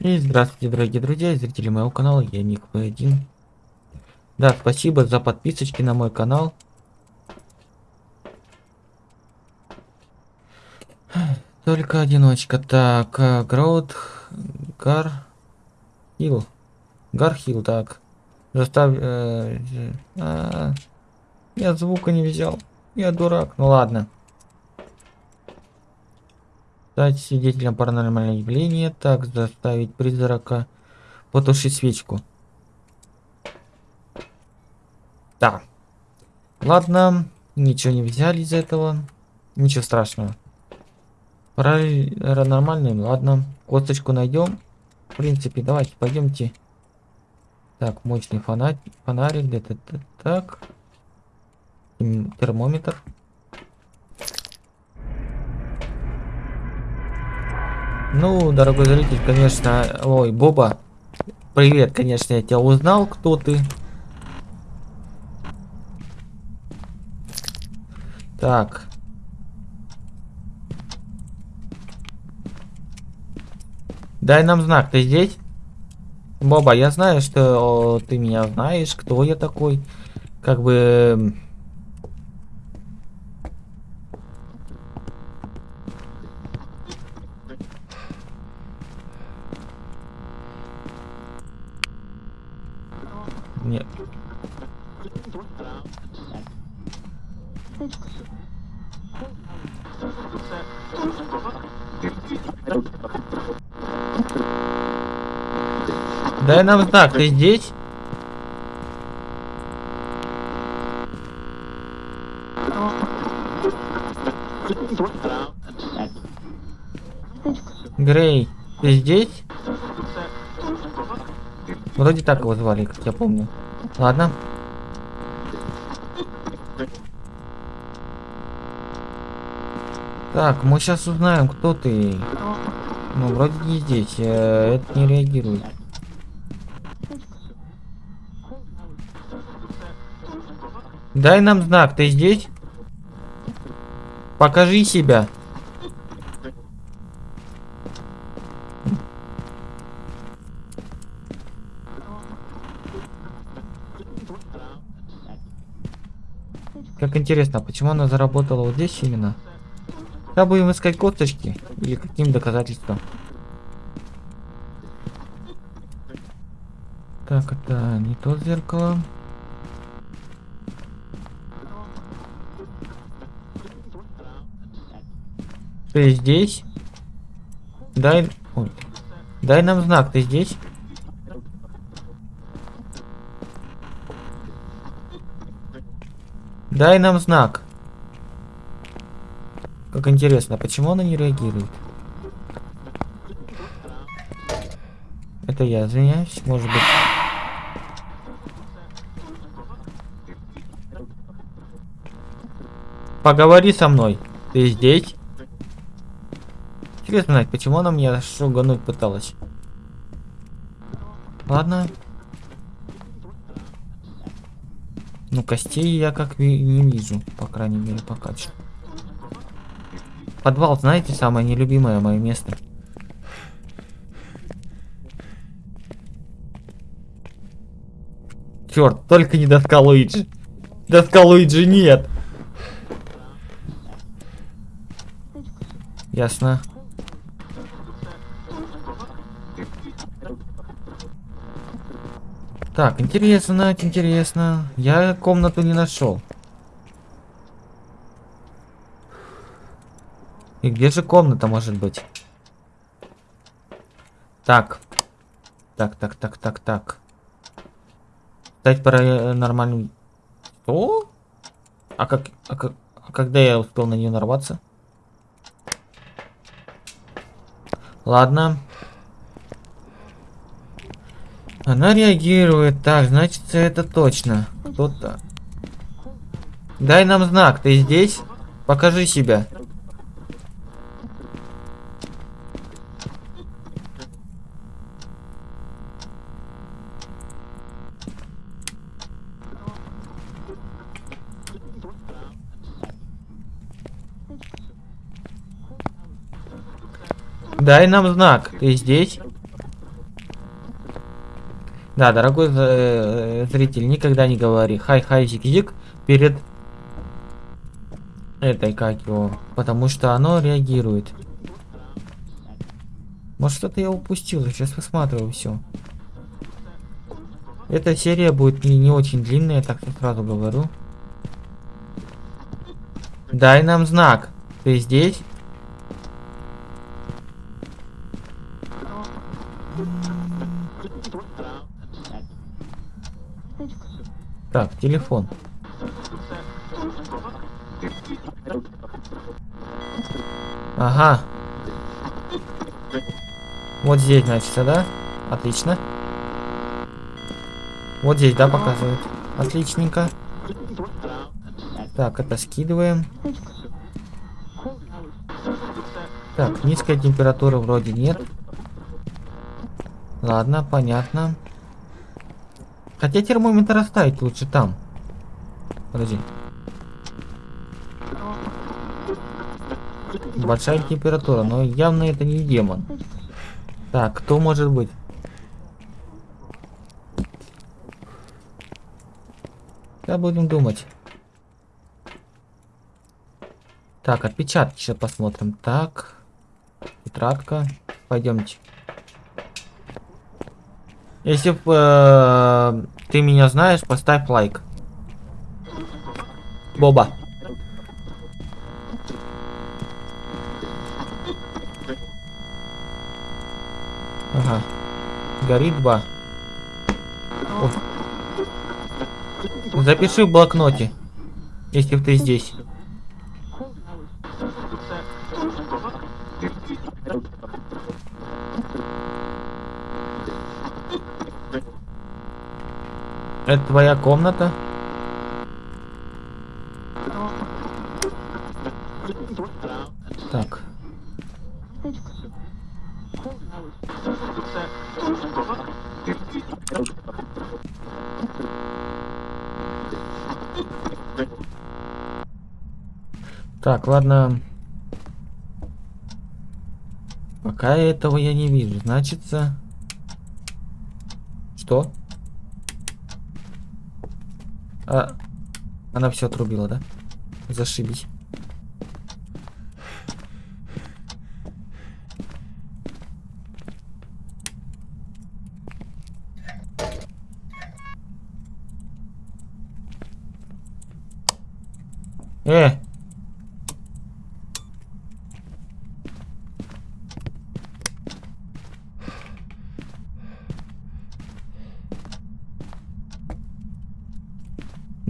И здравствуйте, дорогие друзья зрители моего канала, я Ник П1. Да, спасибо за подписочки на мой канал. Только одиночка. Так, э, Гроуд, Гар, Хилл. Гархил, так. Заставь... Э, э, а, я звука не взял. Я дурак. Ну ладно. Стать свидетелем паранормального явления. Так, заставить призрака потушить свечку. Да. Ладно. Ничего не взяли из этого. Ничего страшного. Паранормальный, ладно. Косточку найдем. В принципе, давайте пойдемте. Так, мощный фонарь, фонарик где-то так. Термометр. Ну, дорогой зритель, конечно... Ой, Боба. Привет, конечно, я тебя узнал, кто ты. Так. Дай нам знак, ты здесь? Боба, я знаю, что ты меня знаешь, кто я такой. Как бы... Нет. Дай нам знак, ты здесь? Грей, ты здесь? Вроде так его звали, как я помню. Ладно. Так, мы сейчас узнаем, кто ты. Ну, вроде не здесь. Э, это не реагирует. Дай нам знак, ты здесь? Покажи себя. Как интересно, а почему она заработала вот здесь именно? Сейчас будем искать косточки или каким доказательством. Так, это не то зеркало. Ты здесь? Дай... Ой. Дай нам знак, ты здесь? Дай нам знак. Как интересно, почему она не реагирует? Это я, извиняюсь, может быть... Поговори со мной. Ты здесь? Интересно знать, почему она меня шугануть пыталась. Ладно. Ну, костей я как не вижу, по крайней мере, пока что. Подвал, знаете, самое нелюбимое мое место. Черт, только не доска Луиджи. Доска Луиджи нет. Ясно. Так, интересно, интересно. Я комнату не нашел. И где же комната может быть? Так. Так, так, так, так, так. Стать паранормальным... Что? А как... А, как, а когда я успел на нее нарваться? Ладно. Она реагирует. Так, значит, это точно. Кто-то... Дай нам знак. Ты здесь? Покажи себя. Дай нам знак. Ты здесь? Да, дорогой э, зритель, никогда не говори хай-хай зик-зик перед этой, как его, потому что оно реагирует. Может что-то я упустил, сейчас высматриваю все. Эта серия будет не, не очень длинная, так сразу говорю. Дай нам знак. Ты здесь? Так, телефон. Ага. Вот здесь, значит, да? Отлично. Вот здесь, да, показывает. Отличненько. Так, это скидываем. Так, низкая температура вроде нет. Ладно, понятно. Хотя термометр оставить лучше там. Подожди. Большая температура, но явно это не демон. Так, кто может быть? Сейчас будем думать. Так, отпечатки сейчас посмотрим. Так, тетрадка. Пойдемте. Если э, ты меня знаешь, поставь лайк. Боба. Ага. Горит ба. Ой. Запиши в блокноте, если ты здесь. Это твоя комната? Так. Так, ладно. Пока этого я не вижу. Значится... Что? А, она все отрубила, да? Зашибись. Э!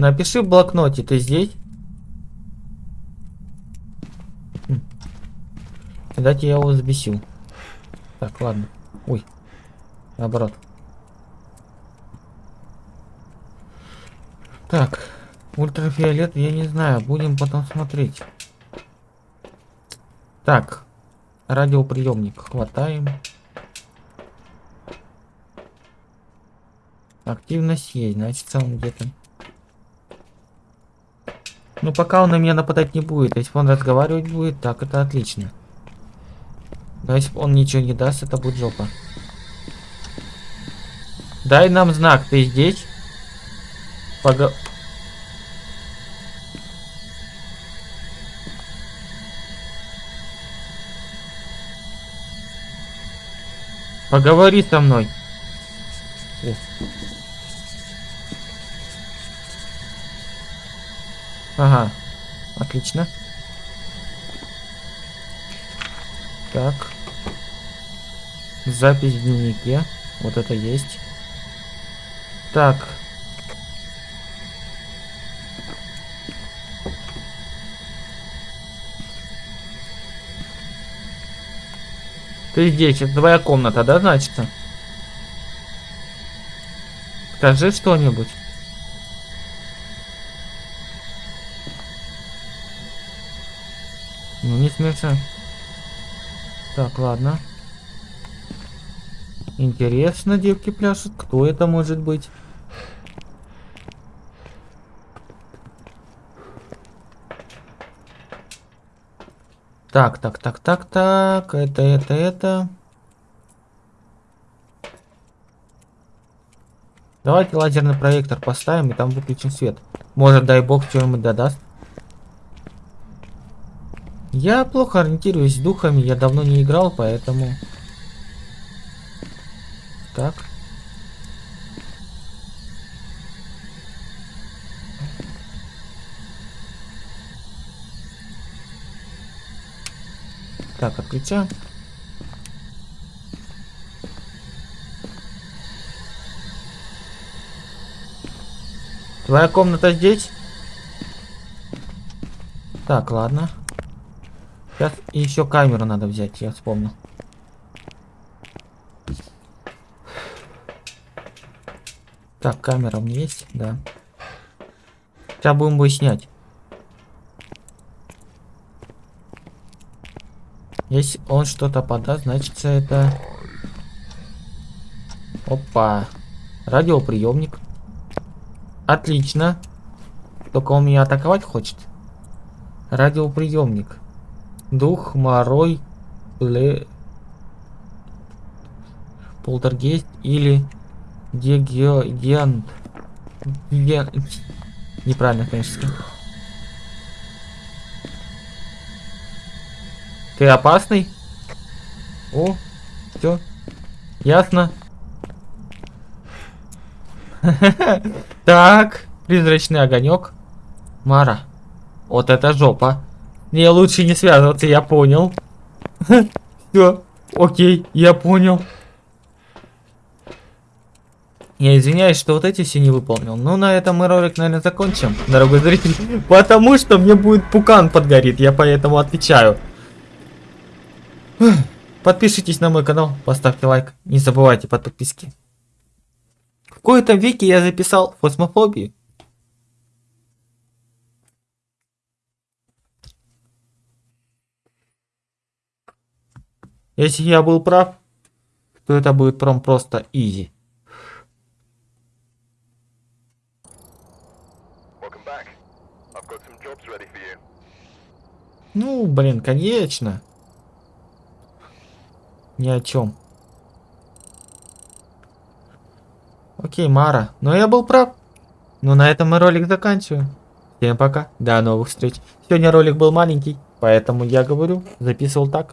Напиши в блокноте, ты здесь? Хм. Я его взбесил. Так, ладно. Ой. Наоборот. Так. Ультрафиолет, я не знаю. Будем потом смотреть. Так. Радиоприемник хватаем. Активность есть, значит, он где-то ну, пока он на меня нападать не будет. Если он разговаривать будет, так, это отлично. Но если он ничего не даст, это будет жопа. Дай нам знак, ты здесь? Пога... Поговори со мной. Ага. Отлично. Так. Запись в дневнике. Вот это есть. Так. Ты здесь, это твоя комната, да, значит? Скажи что-нибудь. Смешно. Так, ладно. Интересно, девки пляшут. Кто это может быть? Так, так, так, так, так. Это, это, это. Давайте лазерный проектор поставим и там выключим свет. Может, дай бог, что-нибудь додаст. Я плохо ориентируюсь духами, я давно не играл, поэтому... Так. Так, отключаем. Твоя комната здесь? Так, ладно. Сейчас еще камеру надо взять, я вспомнил. Так, камера у меня есть, да. Сейчас будем выяснять. Если он что-то подаст, значит это... Опа. Радиоприемник. Отлично. Только он меня атаковать хочет. Радиоприемник. Дух, морой, пле... полтергейст или дегиант. Ген... Неправильно, конечно. Ты опасный? О, все. Ясно. Так, призрачный огонек. Мара. Вот это жопа. Мне лучше не связываться, я понял. Все, окей, я понял. Я извиняюсь, что вот эти все не выполнил. Ну, на этом мы ролик, наверное, закончим, дорогой зритель. Потому что мне будет пукан подгорит, я поэтому отвечаю. Подпишитесь на мой канал, поставьте лайк. Не забывайте под подписки. В кои-то веке я записал фосмофобию. Если я был прав, то это будет прям просто изи. Ну, блин, конечно. Ни о чем. Окей, Мара. Но я был прав. Ну, на этом мы ролик заканчиваем. Всем пока. До новых встреч. Сегодня ролик был маленький, поэтому я говорю, записывал так.